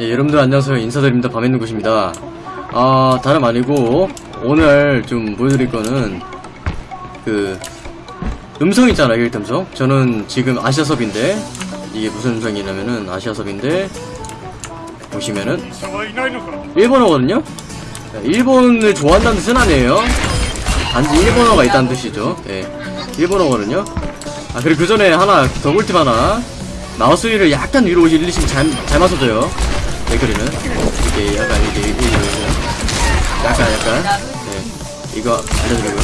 예, 여러분들 안녕하세요. 인사드립니다. 밤에 있는 곳입니다. 아 다름 아니고 오늘 좀 보여드릴 거는 그 음성 있잖아요. 일일 음성. 저는 지금 아시아섭인데 이게 무슨 음성이냐면은 아시아섭인데 보시면은 일본어거든요. 네, 일본을 좋아한다는 뜻은 아니에요. 단지 일본어가 있다는 뜻이죠. 예 일본어거든요. 아 그리고 그 전에 하나 더 꿀팁 하나. 마우스 위를 약간 위로 올리시면 잘, 잘 맞춰져요. 왜 그러면 이게 약간 이게 이게 약간 약간. 네. 이거 알려드리고요.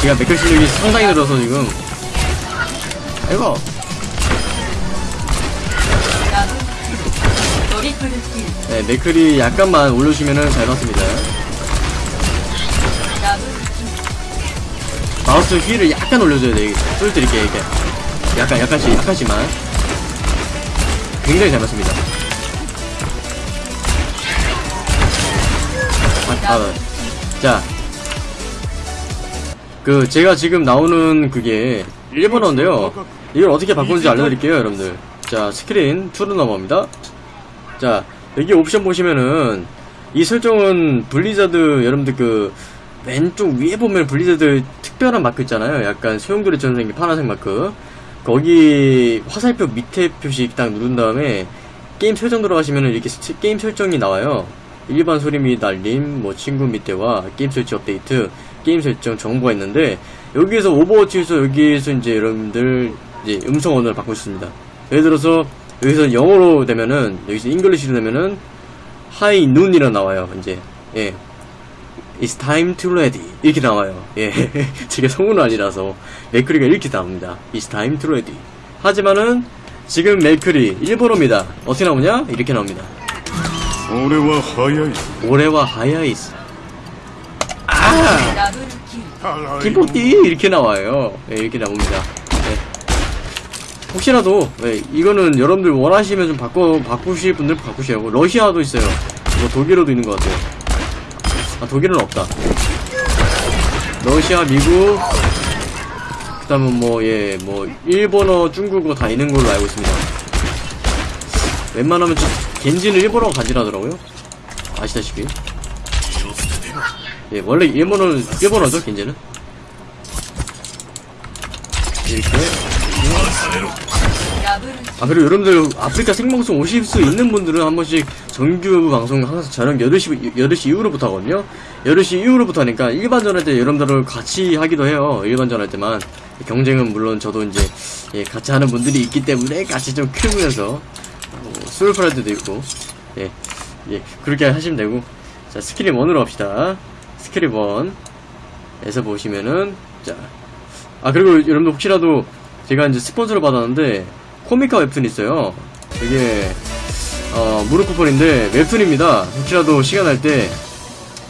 제가 맥클 실력이 상당히 늘어서 지금. 아이고. 네 맥클이 약간만 올려주시면은 잘 맞습니다. 마우스 휠을 약간 올려줘야 돼 소리 드릴게요 이게. 약간 약간씩 약간씩만. 굉장히 잘 맞습니다. 아, 아, 자. 그, 제가 지금 나오는 그게 일본어인데요. 이걸 어떻게 바꾸는지 알려드릴게요, 여러분들. 자, 스크린 2로 넘어갑니다. 자, 여기 옵션 보시면은, 이 설정은 블리자드, 여러분들 그, 왼쪽 위에 보면 블리자드 특별한 마크 있잖아요. 약간 소용돌이처럼 생긴 파란색 마크. 거기 화살표 밑에 표시 딱 누른 다음에 게임 설정 들어가시면은 이렇게 스- 게임 설정이 나와요. 일반 소리 및 알림, 뭐 친구 밑에와 게임 설정 업데이트, 게임 설정 정보가 있는데 여기에서 오버워치에서 여기에서 이제 여러분들 이제 음성 언어를 바꿀 수 있습니다. 예를 들어서 여기서 영어로 되면은 여기서 English로 되면은 하이 눈이라 나와요. 이제 예 It's time to ready 이렇게 나와요. 예, 제가 성우는 아니라서 맥크리가 이렇게 나옵니다. It's time to ready. 하지만은 지금 맥크리 일본어입니다. 어떻게 나오냐? 이렇게 나옵니다. 俺は早い 올해와 하야이스. ダブルキル 払い 김포띠 이렇게 나와요. 예, 이렇게 나옵니다. 예. 혹시라도 예, 이거는 여러분들 원하시면 좀 바꿔 바꾸실 분들 바꾸시라고. 러시아도 있어요. 뭐 독일어도 있는 것 같아요. 아 독일은 없다. 러시아, 미국, 그다음에 뭐예 뭐 일본어, 중국어 다 있는 걸로 알고 있습니다. 웬만하면 좀 겐지는 일본어 간지라더라고요. 아시다시피. 예 원래 일본어는 일본어죠 겐지는? 이렇게. 아 그리고 여러분들 아프리카 생방송 오실 수 있는 분들은 한 번씩 정규 방송 항상 저녁 8시, 8시 이후로부터 하거든요. 8시 이후로부터 하니까 일반전 할 때 여러분들을 같이 하기도 해요 일반전 할 때만. 경쟁은 물론 저도 이제 예, 같이 하는 분들이 있기 때문에 같이 좀 키우면서. 스월프라이드도 있고, 예, 예, 그렇게 하시면 되고. 자, 스크린 1으로 합시다. 스크린 1에서 보시면은, 자. 아, 그리고 여러분들 혹시라도 제가 이제 스폰서를 받았는데, 코미카 웹툰이 있어요. 이게, 어, 무료 쿠폰인데, 웹툰입니다. 혹시라도 시간 날 때,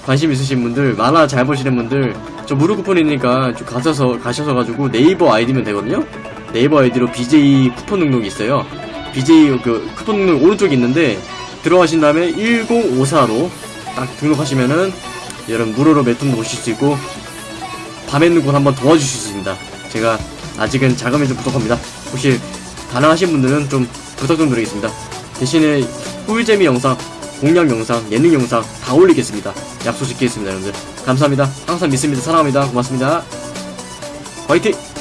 관심 있으신 분들, 만화 잘 보시는 분들, 저 무료 쿠폰이니까 좀 가셔서, 가셔서 가지고 네이버 아이디면 되거든요? 네이버 아이디로 BJ 쿠폰 등록이 있어요. BJ 그 쿠폰 오른쪽에 있는데, 들어가신 다음에 1054로 딱 등록하시면은, 여러분 무료로 웹툰도 보실 수 있고, 밤에 있는 곳 한번 도와주실 수 있습니다. 제가 아직은 자금이 좀 부족합니다. 혹시 가능하신 분들은 좀 부탁 좀 드리겠습니다. 대신에 꿀재미 영상, 공략 영상, 예능 영상 다 올리겠습니다. 약속 지키겠습니다, 여러분들. 감사합니다. 항상 믿습니다. 사랑합니다. 고맙습니다. 화이팅!